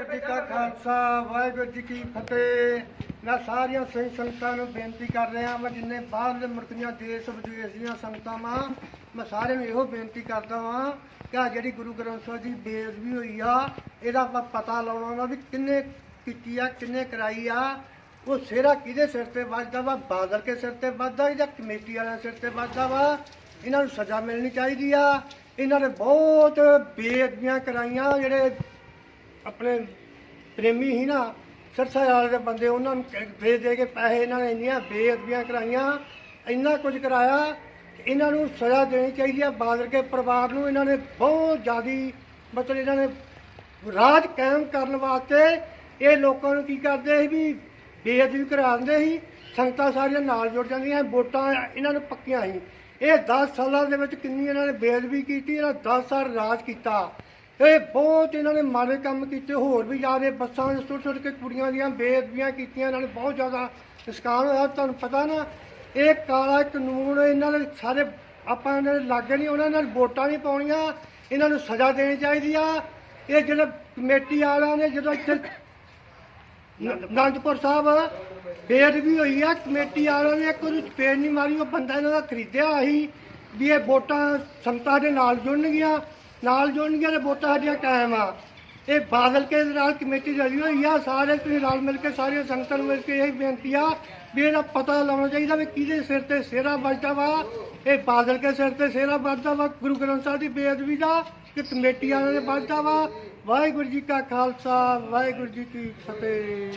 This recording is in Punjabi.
ਵਾਹਿਗੁਰੂ ਜੀ ਕਾ ਖਾਲਸਾ, ਵਾਹਿਗੁਰੂ ਜੀ ਕੀ ਫਤਿਹ। ਮੈਂ ਸਾਰੀਆਂ ਸਹੀ ਸੰਗਤਾਂ ਨੂੰ ਬੇਨਤੀ ਕਰ ਰਿਹਾ ਮੈਂ ਜਿੰਨੇ ਬਾਹਰਲੇ ਮੁਲਕਾਂ ਦੇਸ਼ ਵਿਦੇਸ਼ ਦੀਆਂ ਸੰਗਤਾਂ ਵਾਂ, ਮੈਂ ਸਾਰਿਆਂ ਨੂੰ ਇਹੋ ਬੇਨਤੀ ਕਰਦਾ ਵਾਂ ਕਿ ਆਹ ਜਿਹੜੀ ਗੁਰੂ ਗ੍ਰੰਥ ਸਾਹਿਬ ਦੀ ਬੇਅਦਬੀ ਹੋਈ ਆ, ਇਹਦਾ ਆਪਾਂ ਪਤਾ ਲਾਉਣਾ ਵਾ ਵੀ ਕਿੰਨੇ ਕੀਤੀ ਆ, ਕਿੰਨੇ ਕਰਾਈ ਆ। ਉਹ ਸਿਹਰਾ ਕਿਹਦੇ ਸਿਰ ਤੇ ਵੱਜਦਾ ਵਾ? ਬਾਦਲ ਕੇ ਸਿਰ ਤੇ ਵੱਜਦਾ ਜਾਂ ਕਮੇਟੀ ਵਾਲਿਆਂ ਸਿਰ ਤੇ ਵੱਜਦਾ ਵਾ? ਇਹਨਾਂ ਨੂੰ ਸਜ਼ਾ ਮਿਲਣੀ ਚਾਹੀਦੀ ਆ। ਇਹਨਾਂ ਨੇ ਬਹੁਤ ਬੇਅਦਬੀਆਂ ਕਰਾਈਆਂ, ਜਿਹੜੇ ਆਪਣੇ ਪ੍ਰੇਮੀ ਸੀ ਨਾ ਸਰਸਾ ਵਾਲੇ ਦੇ ਬੰਦੇ ਉਹਨਾਂ ਨੂੰ ਦੇ ਦੇ ਕੇ ਪੈਸੇ ਇਹਨਾਂ ਨੇ ਇੰਨੀਆਂ ਬੇਅਦਬੀਆਂ ਕਰਾਈਆਂ, ਇੰਨਾ ਕੁਝ ਕਰਾਇਆ ਇਹਨਾਂ ਨੂੰ ਸਜ਼ਾ ਦੇਣੀ ਚਾਹੀਦੀ ਆ। ਬਾਦਲ ਕੇ ਪਰਿਵਾਰ ਨੂੰ ਇਹਨਾਂ ਨੇ ਬਹੁਤ ਜ਼ਿਆਦੀ ਮਤਲਬ ਇਹਨਾਂ ਨੇ ਰਾਜ ਕਾਇਮ ਕਰਨ ਵਾਸਤੇ ਇਹ ਲੋਕਾਂ ਨੂੰ ਕੀ ਕਰਦੇ ਸੀ ਵੀ ਬੇਅਦਬੀ ਕਰਾਉਂਦੇ ਸੀ। ਸੰਗਤਾਂ ਸਾਰੀਆਂ ਨਾਲ ਜੁੜ ਜਾਂਦੀਆਂ ਵੋਟਾਂ ਇਹਨਾਂ ਨੂੰ ਪੱਕੀਆਂ ਸੀ। ਇਹ 10 ਸਾਲਾਂ ਦੇ ਵਿੱਚ ਕਿੰਨੀ ਇਹਨਾਂ ਨੇ ਬੇਅਦਬੀ ਕੀਤੀ, ਇਹਨਾਂ 10 ਸਾਲ ਰਾਜ ਕੀਤਾ। ਇਹ ਬਹੁਤ ਇਹਨਾਂ ਨੇ ਮਾੜੇ ਕੰਮ ਕੀਤੇ, ਹੋਰ ਵੀ ਜ਼ਿਆਦਾ ਬੱਸਾਂ ਵਿੱਚ ਸੁੱਟ ਛੋਟੇ ਕੇ ਕੁੜੀਆਂ ਦੀਆਂ, ਬੇਅਦਬੀਆਂ ਕੀਤੀਆਂ, ਇਹਨਾਂ ਨੇ ਬਹੁਤ ਜ਼ਿਆਦਾ ਨੁਕਸਾਨ ਹੋਇਆ। ਤੁਹਾਨੂੰ ਪਤਾ ਨਾ, ਇਹ ਕਾਲਾ ਕਾਨੂੰਨ, ਇਹਨਾਂ ਨੇ ਸਾਰੇ ਆਪਾਂ ਇਹਨਾਂ ਦੇ ਲਾਗੇ ਨਹੀਂ, ਉਹਨਾਂ ਨਾਲ ਵੋਟਾਂ ਨਹੀਂ ਪਾਉਣੀਆਂ, ਇਹਨਾਂ ਨੂੰ ਸਜ਼ਾ ਦੇਣੀ ਚਾਹੀਦੀ ਆ। ਇਹ ਜਿਹੜੇ ਕਮੇਟੀ ਵਾਲਿਆਂ ਨੇ, ਜਦੋਂ ਇੱਥੇ ਨ- ਅਨੰਦਪੁਰ ਸਾਹਿਬ ਬੇਅਦਬੀ ਹੋਈ ਆ, ਕਮੇਟੀ ਵਾਲਿਆਂ ਨੇ ਕੋਈ ਉਹਨੂੰ ਨਹੀਂ ਮਾਰੀ, ਉਹ ਬੰਦਾ ਇਹਨਾਂ ਦਾ ਖਰੀਦਿਆ ਸੀ ਵੀ ਇਹ ਵੋਟਾਂ ਸੰਗਤਾਂ ਦੇ ਨਾਲ ਜੁੜਨਗੀਆਂ। ਨਾਲ ਜੁੜਨਗੀਆਂ ਤੇ ਵੋਟਾਂ ਸਾਡੀਆਂ ਕਾਇਮ ਆ। ਇਹ ਬਾਦਲ ਕੇ ਨਾਲ ਕਮੇਟੀ ਰਲੀ ਹੋਈ ਆ, ਸਾਰੇ ਤੁਸੀਂ ਰਲ ਮਿਲ ਕੇ ਸਾਰੀਆਂ ਸੰਗਤਾਂ ਨੂੰ ਮਿਲ ਕੇ ਇਹ ਬੇਨਤੀ ਆ ਵੀ ਇਹਦਾ ਪਤਾ ਲਾਉਣਾ ਚਾਹੀਦਾ ਵੀ ਕਿਹਦੇ ਸਿਰ ਤੇ ਸਿਹਰਾ ਵੱਜਦਾ ਵਾ। ਇਹ ਬਾਦਲ ਕੇ ਸਿਰ ਤੇ ਸਿਹਰਾ ਵੱਜਦਾ ਵਾ, ਗੁਰੂ ਗ੍ਰੰਥ ਸਾਹਿਬ ਦੀ ਬੇਅਦਬੀ ਦਾ ਕਿ ਕਮੇਟੀ ਵਾਲਿਆਂ ਦੇ ਵੱਜਦਾ ਵਾ। ਵਾਹਿਗੁਰੂ ਜੀ ਕਾ ਖਾਲਸਾ, ਵਾਹਿਗੁਰੂ ਜੀ ਕੀ ਫਤਿਹ।